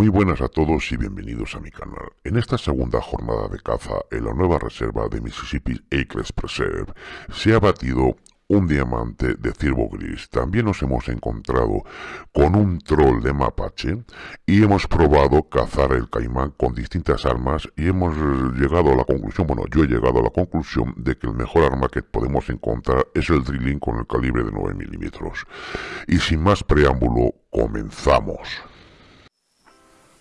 Muy buenas a todos y bienvenidos a mi canal. En esta segunda jornada de caza en la nueva reserva de Mississippi Acres Preserve se ha batido un diamante de ciervo gris. También nos hemos encontrado con un troll de mapache y hemos probado cazar el caimán con distintas armas y hemos llegado a la conclusión, bueno, yo he llegado a la conclusión de que el mejor arma que podemos encontrar es el drilling con el calibre de 9 milímetros. Y sin más preámbulo, comenzamos.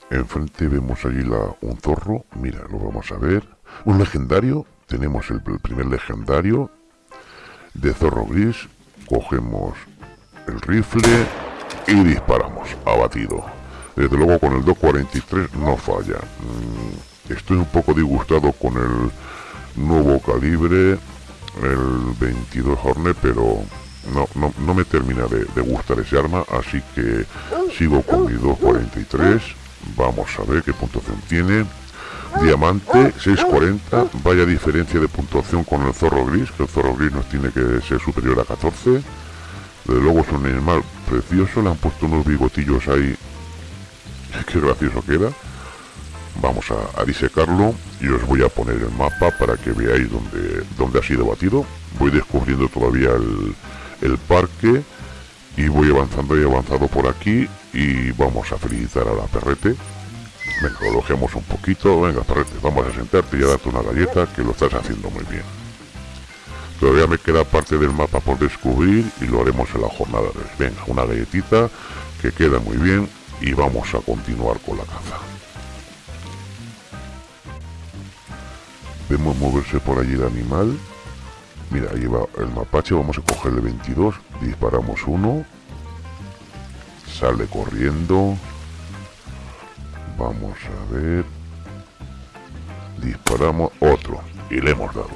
Enfrente vemos allí la, un zorro, mira, lo vamos a ver. Un legendario, tenemos el primer legendario, de zorro gris, cogemos el rifle y disparamos, abatido. Desde luego con el 243 no falla. Mm, estoy un poco disgustado con el nuevo calibre, el 22 Hornet, pero no, no, me termina de, de, gustar ese arma, así que sigo con mi 243. Vamos a ver qué puntuación tiene. Diamante 640, vaya diferencia de puntuación con el zorro gris, que el zorro gris nos tiene que ser superior a 14. Desde luego es un animal precioso, le han puesto unos bigotillos ahí, qué gracioso queda. Vamos a, disecarlo y os voy a poner el mapa para que veáis dónde, dónde ha sido batido. Voy descubriendo todavía el, el parque y voy avanzando y avanzado por aquí y vamos a felicitar a la perrete Venga, elogiamos un poquito. Venga, perrete, vamos a sentarte y a darte una galleta que lo estás haciendo muy bien. Todavía me queda parte del mapa por descubrir y lo haremos en la jornada de hoy. Venga, una galletita que queda muy bien y vamos a continuar con la caza. Vemos moverse por allí el animal. Mira, ahí va el mapache, vamos a cogerle 22, disparamos uno, sale corriendo, Vamos a ver. Disparamos otro. Y le hemos dado.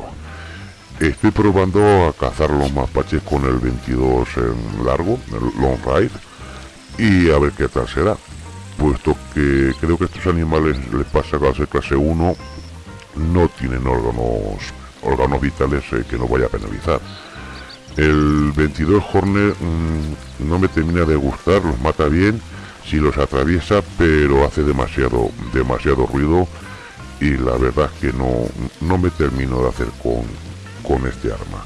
Estoy probando a cazar los mapaches con el 22 en largo, el long ride. Y a ver qué tal será. Puesto que creo que estos animales les pasa que al ser clase 1 no tienen órganos órganos vitales que no vaya a penalizar. El 22 Hornet mm, no me termina de gustar, los mata bien si los atraviesa, pero hace demasiado, demasiado ruido y la verdad es que no, no me termino de hacer con, con este arma.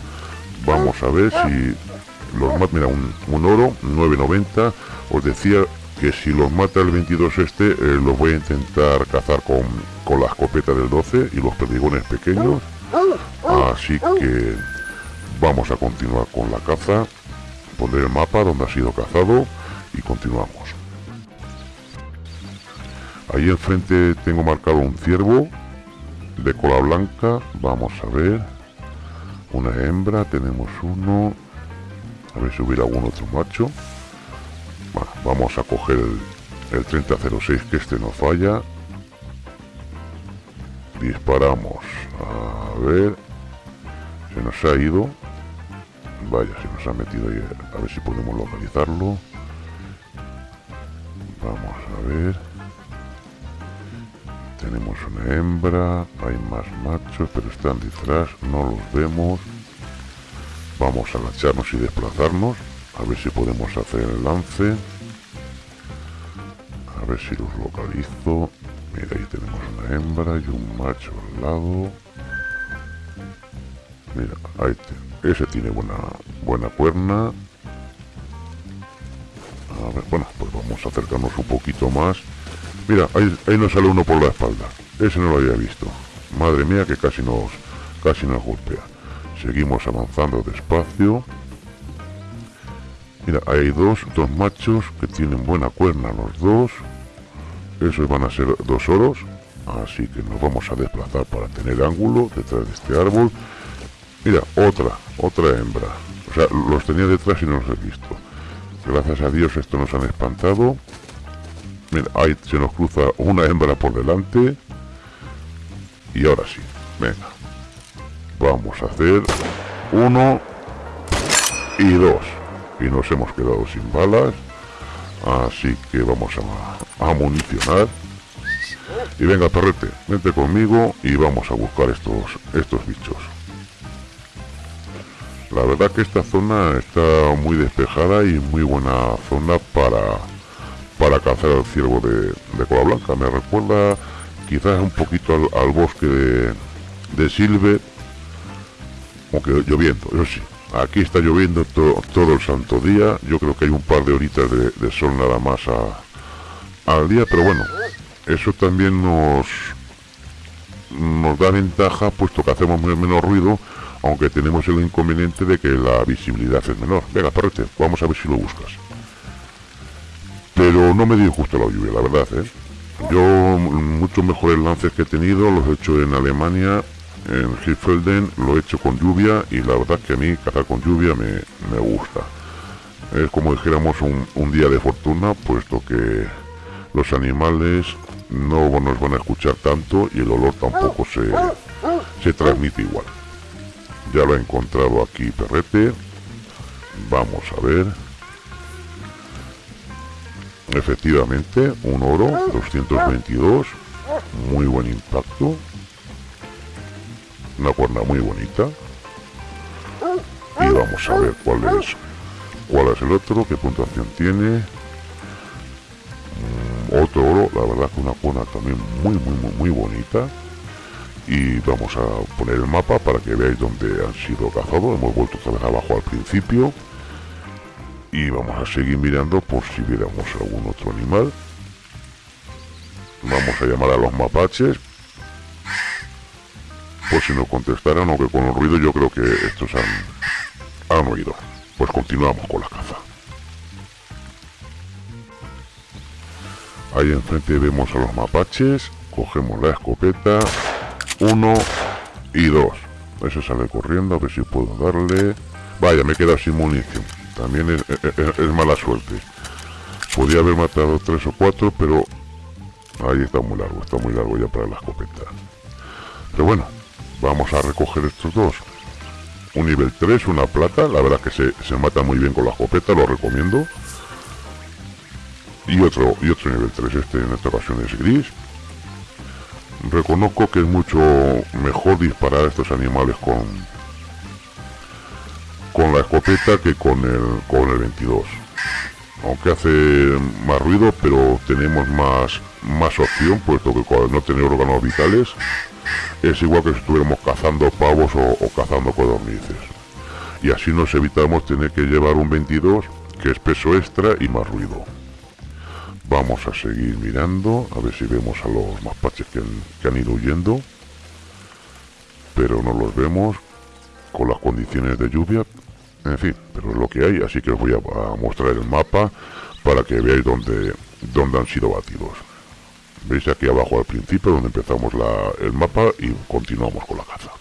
Vamos a ver si los mata, mira, un, oro, 9.90, os decía que si los mata el 22 este, eh, los voy a intentar cazar con, con la escopeta del 12 y los perdigones pequeños. Así que vamos a continuar con la caza, poner el mapa donde ha sido cazado y continuamos. Ahí enfrente tengo marcado un ciervo de cola blanca. Vamos a ver. Una hembra, tenemos uno. A ver si hubiera algún otro macho. Vamos a coger el, 3006 que este no falla. Disparamos. Ver. Se nos ha ido. Vaya, se nos ha metido ahí. A ver si podemos localizarlo. Vamos a ver. Tenemos una hembra, hay más machos, pero están detrás, no los vemos. Vamos a agacharnos y desplazarnos, a ver si podemos hacer el lance. A ver si los localizo. Mira, ahí tenemos una hembra y un macho al lado. Mira, ahí ese tiene buena, buena cuerna. A ver, bueno, pues vamos a acercarnos un poquito más Mira, ahí, ahí nos sale uno por la espalda. Ese no lo había visto. Madre mía que casi nos, casi nos golpea. Seguimos avanzando despacio. Mira, hay dos, dos machos que tienen buena cuerna los dos. Esos van a ser dos oros. Así que nos vamos a desplazar para tener ángulo detrás de este árbol. Mira, otra, otra hembra. O sea, los tenía detrás y no los he visto. Gracias a Dios esto nos han espantado. Mira, ahí se nos cruza una hembra por delante. Y ahora sí, venga. Vamos a hacer uno y dos. Y nos hemos quedado sin balas. Así que vamos a, a municionar. Y venga, perrete, vente conmigo y vamos a buscar estos, estos bichos. La verdad que esta zona está muy despejada y muy buena zona para para cazar al ciervo de, de cola blanca. Me recuerda quizás un poquito al, bosque de, Silver, aunque lloviendo, eso sí. Aquí está lloviendo todo el santo día. Yo creo que hay un par de horitas de, sol nada más al día, pero bueno, eso también nos nos da ventaja puesto que hacemos menos ruido, aunque tenemos el inconveniente de que la visibilidad es menor. Venga, perrete, vamos a ver si lo buscas. Pero no me dio justo la lluvia, la verdad, ¿eh? Yo muchos mejores lances que he tenido los he hecho en Alemania, en Hilfelden, lo he hecho con lluvia y la verdad que a mí cazar con lluvia me, gusta. Es como dijéramos un, día de fortuna, puesto que los animales no nos van a escuchar tanto y el olor tampoco se, se transmite igual. Ya lo he encontrado aquí Perrete. Vamos a ver. Efectivamente, un oro 222. Muy buen impacto. Una cuerda muy bonita. Y vamos a ver cuál es cuál es el otro, qué puntuación tiene. Mm, otro oro, la verdad que una cuerda también muy muy muy muy bonita. Y vamos a poner el mapa para que veáis dónde han sido cazados. Hemos vuelto otra vez abajo al principio. Y vamos a seguir mirando por si viéramos algún otro animal. Vamos a llamar a los mapaches. Por si nos contestaran aunque con el ruido yo creo que estos han, han oído. Pues continuamos con la caza. Ahí enfrente vemos a los mapaches. Cogemos la escopeta uno y dos ese sale corriendo a ver si puedo darle vaya me queda sin munición también es, mala suerte. Podía haber matado tres o cuatro, pero ahí está muy largo, está muy largo ya para la escopeta. Pero bueno, vamos a recoger estos dos. Un nivel 3, una plata, la verdad que se, se mata muy bien con la escopeta, lo recomiendo. Y otro, y otro nivel 3, este en esta ocasión es gris. Reconozco que es mucho mejor disparar a estos animales con, con la escopeta que con el, con el 22. Aunque hace más ruido, pero tenemos más, más opción, puesto que cuando no tener órganos vitales es igual que si estuviéramos cazando pavos o, cazando codornices. Y así nos evitamos tener que llevar un 22, que es peso extra y más ruido. Vamos a seguir mirando, a ver si vemos a los mapaches que que han ido huyendo. Pero no los vemos con las condiciones de lluvia, en fin, pero es lo que hay, así que os voy a, mostrar el mapa para que veáis dónde, dónde han sido batidos. Veis aquí abajo al principio donde empezamos el mapa y continuamos con la caza.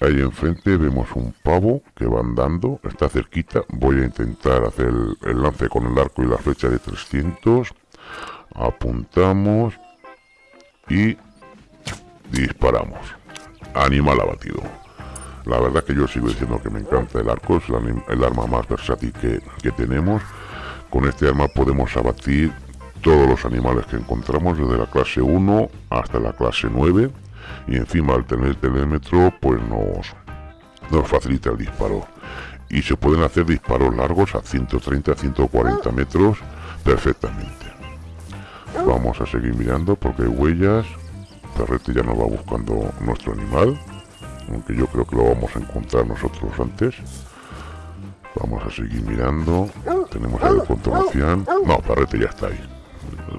Ahí enfrente vemos un pavo que va andando, está cerquita. Voy a intentar hacer el, lance con el arco y la flecha de 300. Apuntamos y disparamos. Animal abatido. La verdad que yo sigo diciendo que me encanta el arco, es el, arma más versátil que, tenemos. Con este arma podemos abatir todos los animales que encontramos, desde la clase 1 hasta la clase 9. Y encima al tener el telémetro, pues nos, nos facilita el disparo. Y se pueden hacer disparos largos a 130, 140 metros perfectamente. Vamos a seguir mirando porque hay huellas. Perrete ya nos va buscando nuestro animal aunque yo creo que lo vamos a encontrar nosotros antes. Vamos a seguir mirando. Tenemos el continuación no, Parrete ya está ahí.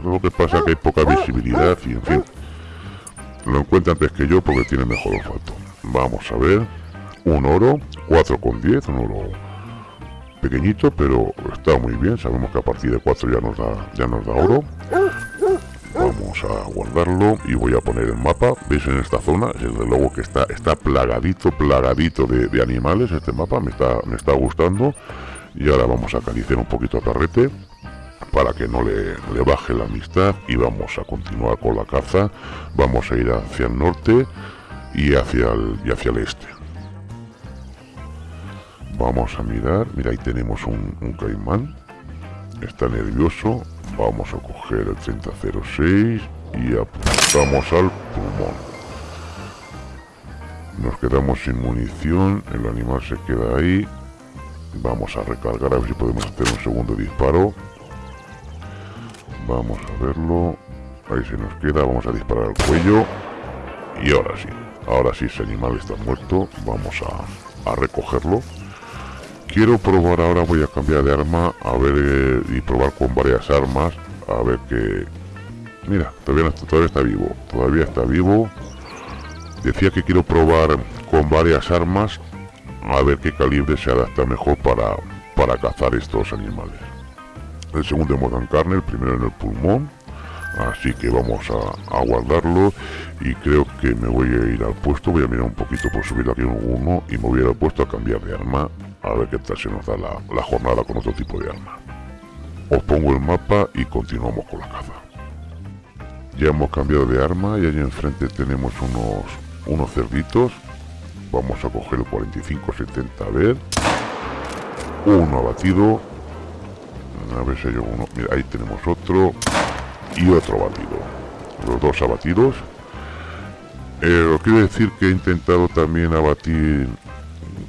Lo que pasa es que hay poca visibilidad y en fin lo encuentra antes que yo porque tiene mejor olfato. Vamos a ver. Un oro 4 con 10 un oro pequeñito pero está muy bien. Sabemos que a partir de 4 ya nos da ya nos da oro. Vamos a guardarlo y voy a poner el mapa. Veis en esta zona desde luego que está está plagadito plagadito de, animales este mapa. Me está me está gustando. Y ahora vamos a acariciar un poquito a Carrete para que no le, le baje la amistad y vamos a continuar con la caza vamos a ir hacia el norte y hacia el, y hacia el este vamos a mirar mira ahí tenemos un, un caimán está nervioso Vamos a coger el 3006 y apuntamos al pulmón. Nos quedamos sin munición, el animal se queda ahí. Vamos a recargar a ver si podemos hacer un segundo disparo. Vamos a verlo. Ahí se nos queda. Vamos a disparar al cuello. Y ahora sí. Ahora sí ese animal está muerto. Vamos a, a recogerlo. Quiero probar ahora, voy a cambiar de arma, a ver, eh, y probar con varias armas, a ver que... Mira, todavía, todavía está vivo, todavía está vivo. Decía que quiero probar con varias armas, a ver qué calibre se adapta mejor para, para cazar estos animales. El segundo en carne, el primero en el pulmón, así que vamos a, guardarlo y creo que me voy a ir al puesto, voy a mirar un poquito por subir aquí uno y me voy a ir al puesto a cambiar de arma a ver qué tal se nos da la, jornada con otro tipo de arma. Os pongo el mapa y continuamos con la caza. Ya hemos cambiado de arma y allí enfrente tenemos unos, unos cerditos. Vamos a coger el 45-70 a ver. Uno abatido. A ver si hay uno. Mira, ahí tenemos otro. Y otro abatido. Los dos abatidos. Eh, quiero decir que he intentado también abatir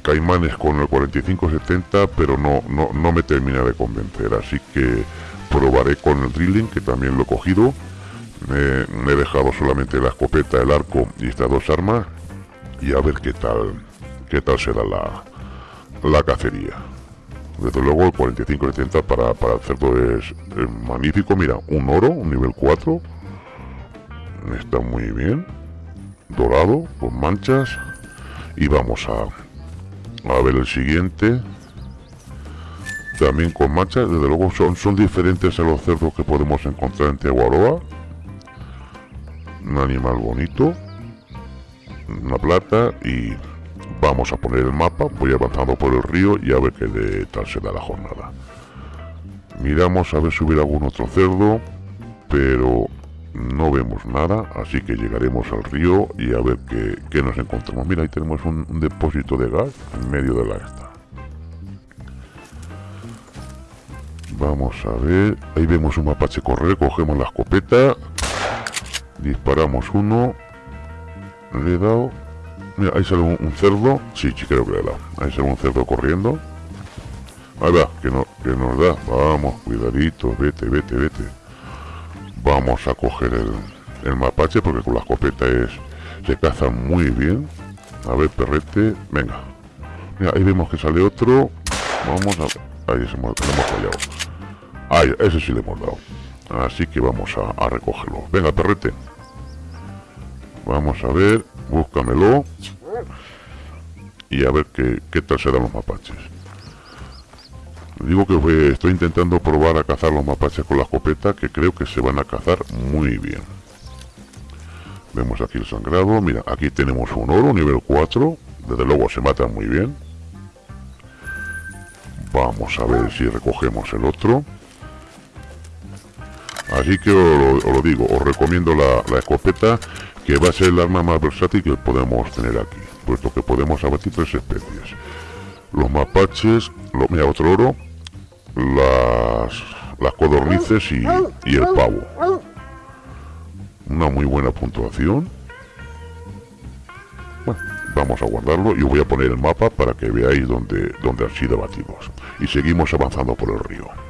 Caimanes con el 4570, pero no, no, no me termina de convencer, así que probaré con el drilling, que también lo he cogido. Me, he dejado solamente la escopeta, el arco y estas dos armas, y a ver qué tal, qué tal será la, la cacería. Desde luego el 4570 para, para el cerdo es, es, magnífico. Mira, un oro, un nivel 4. Está muy bien. Dorado, con manchas. Y vamos a, a ver el siguiente. También con manchas, desde luego son, son diferentes a los cerdos que podemos encontrar en Teguaroa. Un animal bonito. Una plata y vamos a poner el mapa. Voy avanzando por el río y a ver qué de tal se da la jornada. Miramos a ver si hubiera algún otro cerdo, pero no vemos nada, así que llegaremos al río y a ver qué, nos encontramos. Mira, ahí tenemos un, depósito de gas en medio de la esta. Vamos a ver, ahí vemos un mapache correr, cogemos la escopeta, disparamos uno, le he dado, mira, ahí sale un, cerdo, sí, creo que le dado, ahí sale un cerdo corriendo, ahí va, que, no, que nos da, vamos, cuidadito, vete, vete, vete. Vamos a coger el, mapache porque con la escopeta es se caza muy bien. A ver perrete venga. Mira, ahí vemos que sale otro. Vamos a ahí se hemos fallado. Ahí ese sí le hemos dado. Así que vamos a, recogerlo. Venga perrete. Vamos a ver búscamelo y a ver qué, qué tal serán los mapaches Digo que estoy intentando probar a cazar los mapaches con la escopeta que creo que se van a cazar muy bien. Vemos aquí el sangrado. Mira, aquí tenemos un oro, nivel 4. Desde luego se mata muy bien. Vamos a ver si recogemos el otro. Así que os lo, digo, os recomiendo la, escopeta que va a ser el arma más versátil que podemos tener aquí, puesto que podemos abatir tres especies. Los mapaches, lo, mira, otro oro, las, las codornices y, y el pavo. Una muy buena puntuación. Bueno, vamos a guardarlo y voy a poner el mapa para que veáis dónde, dónde han sido batidos. Y seguimos avanzando por el río.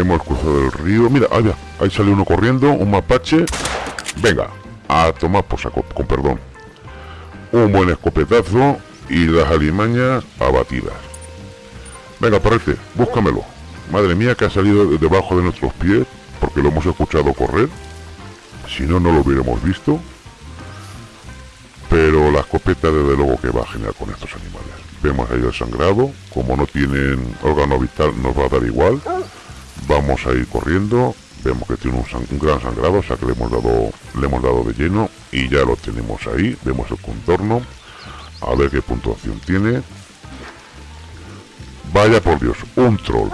Hemos cruzado el río. Mira, ahí, ahí sale uno corriendo, un mapache. Venga, a tomar por saco, con perdón. Un buen escopetazo y las alimañas abatidas. Venga, parece, búscamelo. Madre mía que ha salido debajo de nuestros pies porque lo hemos escuchado correr. Si no, no lo hubiéramos visto. Pero la escopeta desde luego que va genial con estos animales. Vemos ahí el sangrado. Como no tienen órgano vital nos va a dar igual. Vamos a ir corriendo. Vemos que tiene un, gran sangrado, o sea que le hemos, dado, le hemos dado de lleno. Y ya lo tenemos ahí. Vemos el contorno. A ver qué puntuación tiene. Vaya por Dios, un troll.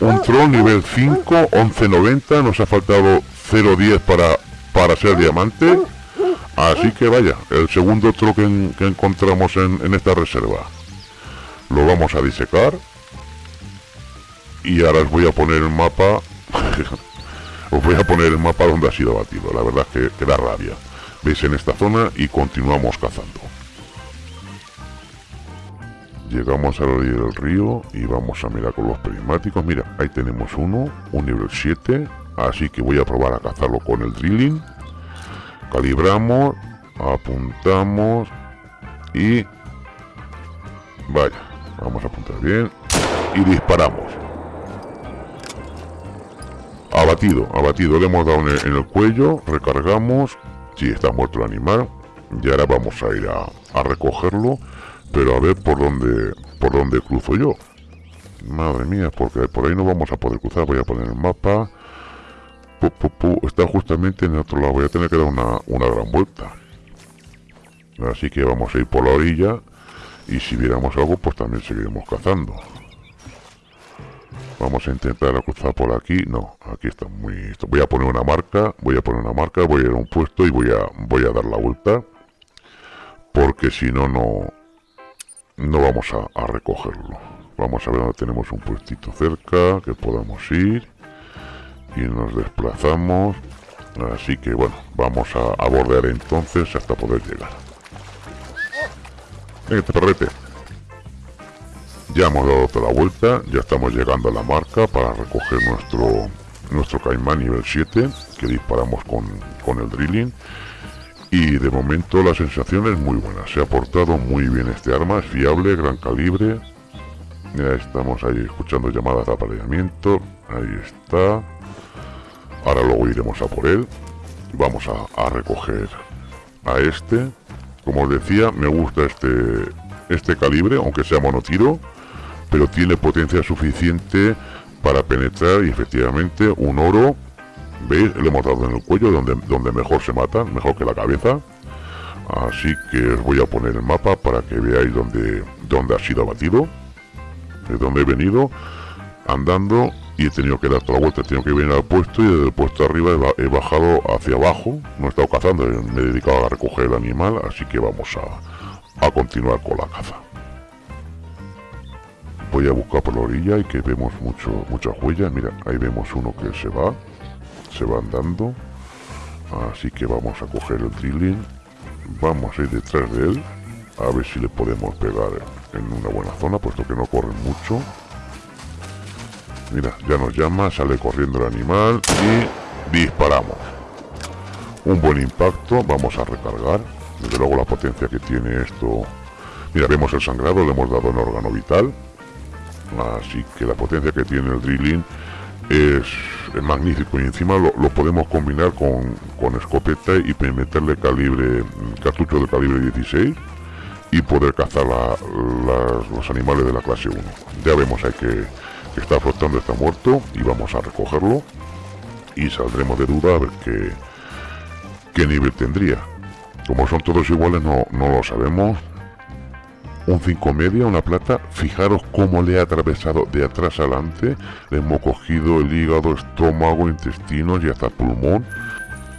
Un troll nivel 5, 11.90, nos ha faltado 0.10 para, para ser diamante. Así que vaya, el segundo troll que, encontramos en, esta reserva. Lo vamos a disecar. Y ahora os voy a poner el mapa. os voy a poner el mapa donde ha sido batido. La verdad es que, da rabia. Veis en esta zona y continuamos cazando. llegamos a la orilla del río y vamos a mirar con los prismáticos. Mira, ahí tenemos uno, un nivel 7, así que voy a probar a cazarlo con el drilling. Calibramos, apuntamos y... Vaya, vamos a apuntar bien y disparamos. Abatido, abatido, le hemos dado en el, cuello, recargamos, si sí, está muerto el animal, y ahora vamos a ir a, recogerlo, pero a ver por dónde, por dónde cruzo yo. Madre mía, porque por ahí no vamos a poder cruzar, voy a poner el mapa, está justamente en el otro lado, voy a tener que dar una, una gran vuelta. Así que vamos a ir por la orilla, y si viéramos algo, pues también seguiremos cazando. Vamos a intentar cruzar por aquí. No, aquí está muy... Voy a poner una marca, voy a poner una marca, voy a ir a un puesto y voy a, voy a dar la vuelta. Porque si no, no... No vamos a, recogerlo. Vamos a ver dónde tenemos un puestito cerca, que podamos ir. Y nos desplazamos. Así que bueno, vamos a, a bordear entonces hasta poder llegar. Venga, perrete. Ya hemos dado toda la vuelta, ya estamos llegando a la marca para recoger nuestro nuestro Caimán nivel 7 que disparamos con, con el drilling. Y de momento la sensación es muy buena, se ha portado muy bien este arma, es fiable, gran calibre. Ya estamos ahí escuchando llamadas de apareamiento, ahí está. Ahora luego iremos a por él. Vamos a, a recoger a este. Como os decía, me gusta este este calibre, aunque sea monotiro pero tiene potencia suficiente para penetrar y efectivamente un oro, ¿veis? Le hemos dado en el cuello donde, donde mejor se mata, mejor que la cabeza. Así que os voy a poner el mapa para que veáis dónde, dónde ha sido abatido, de dónde he venido andando y he tenido que dar toda la vuelta, he tenido que venir al puesto y desde el puesto arriba he, bajado hacia abajo, no he estado cazando, me he dedicado a recoger el animal, así que vamos a, a continuar con la caza voy a buscar por la orilla y que vemos mucho muchas huellas. Mira ahí vemos uno que se va se va andando. Así que vamos a coger el drilling. Vamos a ir detrás de él a ver si le podemos pegar en una buena zona puesto que no corren mucho. Mira ya nos llama sale corriendo el animal y disparamos. Un buen impacto vamos a recargar. Desde luego la potencia que tiene esto. Mira vemos el sangrado le hemos dado en órgano vital así que la potencia que tiene el drilling es, magnífico. Y encima lo, podemos combinar con, escopeta y meterle calibre cartucho de calibre 16 y poder cazar los animales de la clase 1 ya vemos ahí que, está flotando está muerto y vamos a recogerlo y saldremos de duda a ver qué, qué nivel tendría. Como son todos iguales no, no lo sabemos un 5 media, una plata. Fijaros cómo le ha atravesado de atrás adelante. Le hemos cogido el hígado, estómago, intestinos y hasta pulmón.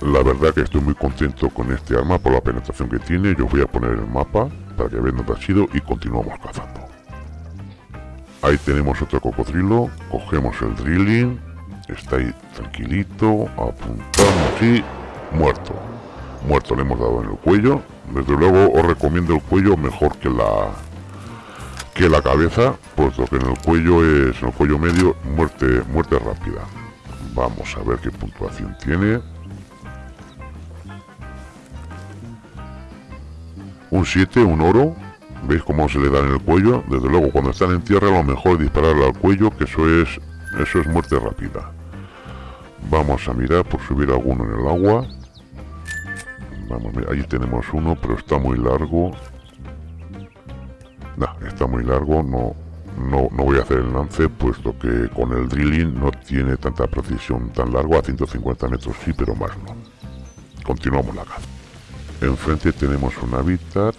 La verdad que estoy muy contento con este arma por la penetración que tiene. Yo voy a poner el mapa para que vean dónde ha sido y continuamos cazando. Ahí tenemos otro cocodrilo. Cogemos el drilling. Está ahí tranquilito. Apuntamos y muerto. Muerto le hemos dado en el cuello desde luego os recomiendo el cuello mejor que la que la cabeza, puesto que en el cuello es en el cuello medio muerte muerte rápida. Vamos a ver qué puntuación tiene. Un 7, un oro. ¿Veis cómo se le da en el cuello? Desde luego, cuando están en tierra, lo mejor es dispararle al cuello, que eso es, eso es muerte rápida. Vamos a mirar por subir alguno en el agua. Vamos, ahí tenemos uno, pero está muy largo. No, está muy largo, no, no, no voy a hacer el lance, puesto que con el drilling no tiene tanta precisión tan largo, a 150 metros sí, pero más no. Continuamos la caza. Enfrente tenemos un hábitat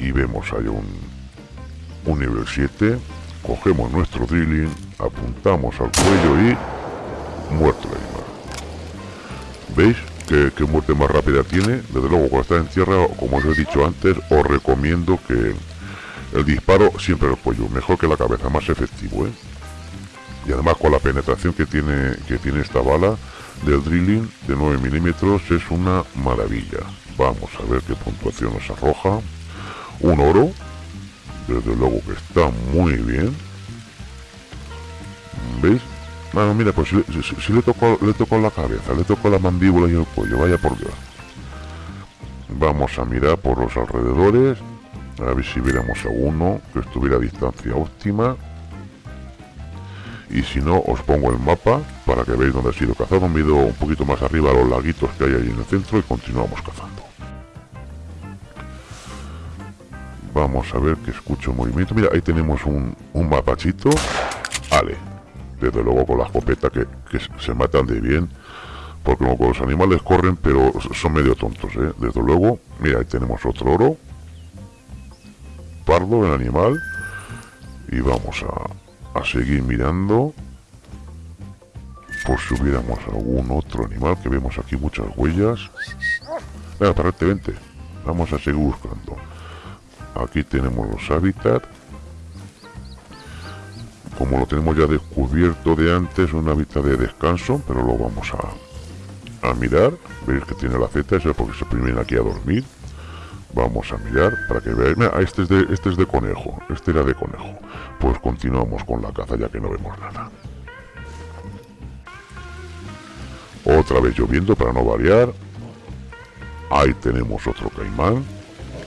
y vemos ahí un, un nivel 7. Cogemos nuestro drilling, apuntamos al cuello y muerto el animal. ¿Veis? Que, muerte más rápida tiene. Desde luego, cuando está en tierra, como os he dicho antes, os recomiendo que el disparo siempre el cuello, mejor que la cabeza, más efectivo, ¿eh? Y además con la penetración que tiene, que tiene esta bala del drilling de 9 milímetros es una maravilla. Vamos a ver qué puntuación nos arroja. Un oro, Desde luego que está muy bien. ¿Veis? Bueno, mira, pues si, le tocó le tocó la cabeza, le tocó la mandíbula y el cuello, vaya por Dios. Vamos a mirar por los alrededores, a ver si viéramos a uno que estuviera a distancia óptima. Y si no, os pongo el mapa para que veáis dónde ha sido cazado. Me un poquito más arriba los laguitos que hay ahí en el centro y continuamos cazando. Vamos a ver que escucho movimiento. Mira, ahí tenemos un, un mapachito. Ale. Desde luego con la escopeta que, se matan de bien. Porque los animales corren, pero son medio tontos, ¿eh? Desde luego. Mira, ahí tenemos otro oro. Pardo, el animal. Y vamos a, a seguir mirando. Por si hubiéramos algún otro animal, que vemos aquí muchas huellas. Venga, parate, vente. Vamos a seguir buscando aquí tenemos los hábitats como lo tenemos ya descubierto de antes un hábitat de descanso pero lo vamos a, a mirar. Veis que tiene la Z eso es porque se primen aquí a dormir. Vamos a mirar para que veáis. Mira, este es de este es de conejo este era de conejo. Pues continuamos con la caza ya que no vemos nada. Otra vez lloviendo para no variar. Ahí tenemos otro caimán.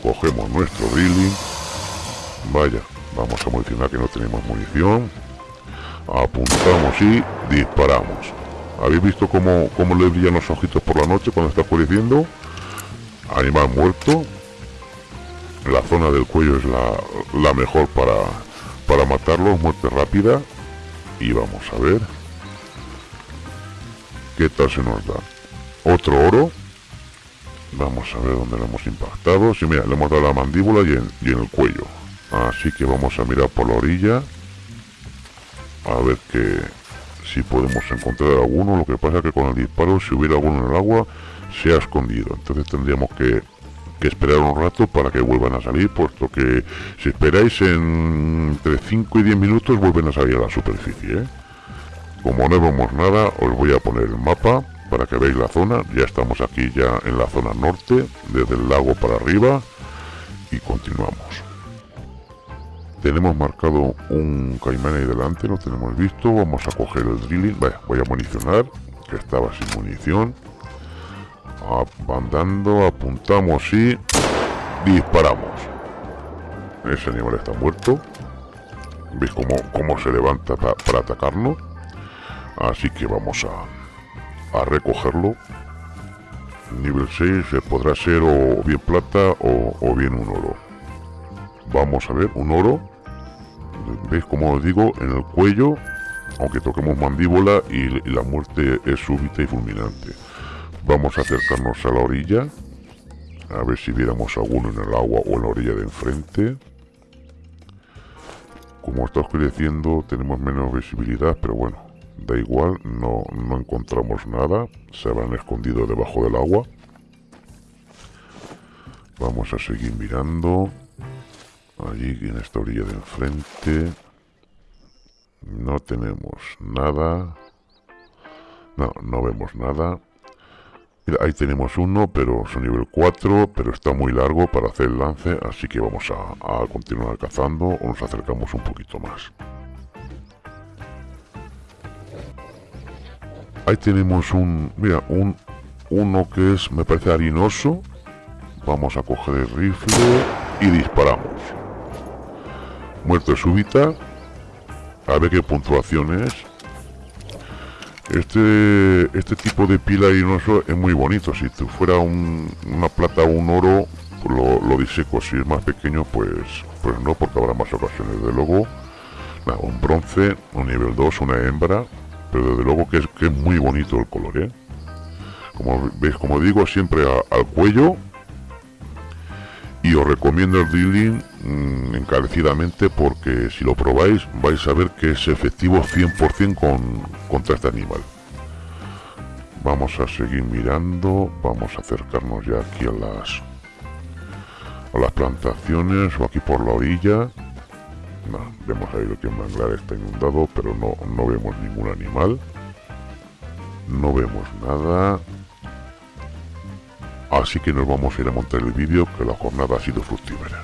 Cogemos nuestro drilling. Vaya vamos a municionar que no tenemos munición apuntamos y disparamos. Habéis visto cómo, cómo le brillan los ojitos por la noche cuando está oscureciendo animal muerto. La zona del cuello es la, la mejor para para matarlo. Muerte rápida. Y vamos a ver qué tal se nos da. Otro oro. Vamos a ver dónde lo hemos impactado. Sí, mira, le hemos dado la mandíbula y en, y en el cuello. Así que vamos a mirar por la orilla. A ver que si podemos encontrar alguno. Lo que pasa que con el disparo, si hubiera alguno en el agua, se ha escondido. Entonces tendríamos que, que esperar un rato para que vuelvan a salir, puesto que si esperáis en entre 5 y 10 minutos vuelven a salir a la superficie. ¿eh? Como no vemos nada, os voy a poner el mapa para que veáis la zona. Ya estamos aquí ya en la zona norte, desde el lago para arriba y continuamos. Tenemos marcado un caimán ahí delante, lo tenemos visto. Vamos a coger el drilling. voy a municionar, que estaba sin munición. Andando, apuntamos y disparamos. Ese animal está muerto. ¿Veis cómo, cómo se levanta para atacarnos? Así que vamos a, a recogerlo nivel 6 podrá ser o bien plata o, bien un oro vamos a ver un oro. Veis como os digo en el cuello aunque toquemos mandíbula y, la muerte es súbita y fulminante. Vamos a acercarnos a la orilla a ver si viéramos alguno en el agua o en la orilla de enfrente. Como está oscureciendo tenemos menos visibilidad pero bueno da igual, no, no encontramos nada, se habrán escondido debajo del agua. Vamos a seguir mirando. Allí en esta orilla de enfrente. No tenemos nada. No, no vemos nada. Ahí tenemos uno, pero es nivel 4, pero está muy largo para hacer el lance, así que vamos a, a continuar cazando o nos acercamos un poquito más. Ahí tenemos un, mira, un, uno que es, me parece harinoso. Vamos a coger el rifle y disparamos. Muerte súbita. A ver qué puntuación es. Este, este tipo de pila harinoso es muy bonito. Si fuera una plata o un oro, pues lo, lo, diseco. Si es más pequeño, pues, pues no, porque habrá más ocasiones. De luego, un bronce, un nivel 2, una hembra, pero desde luego que es, que es muy bonito el color, ¿eh? Como veis, como digo, siempre al cuello. Y os recomiendo el drilling mm, encarecidamente porque si lo probáis vais a ver que es efectivo 100% con, contra este animal. Vamos a seguir mirando, vamos a acercarnos ya aquí a las a las plantaciones o aquí por la orilla vemos ahí lo que el manglar está inundado, pero no, no vemos ningún animal. No vemos nada. Así que nos vamos a ir a montar el vídeo, que la jornada ha sido fructífera.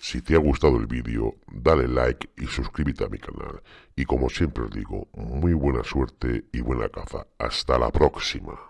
Si te ha gustado el vídeo, dale like y suscríbete a mi canal. Y como siempre os digo, muy buena suerte y buena caza. Hasta la próxima.